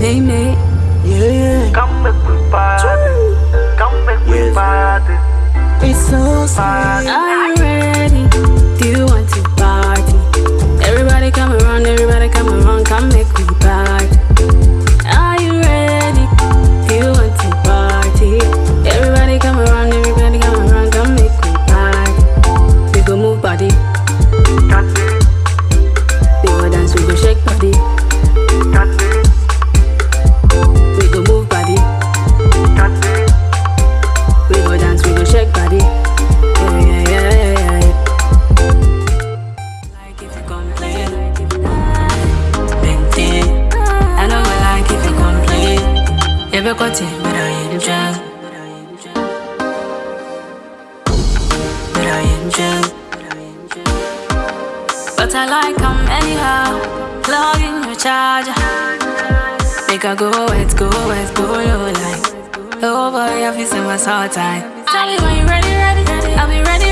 Name it. Yeah. Come back with party. Come back with party. It's so sweet. Baby got it, but I am drunk. But I am drunk. But I like them anyhow. Plug in your charger. Make her go west, go west, go low like. Oh boy, I feel so much all time. Tell me when you ready, ready. I'll be ready.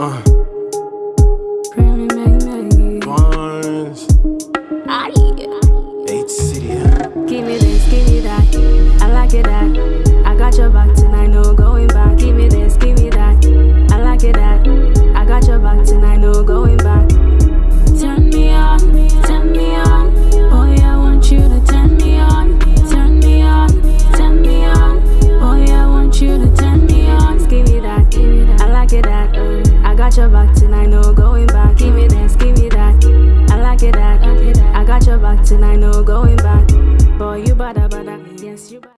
Uh. and I know going back. Boy, you bada bada, yes you bada.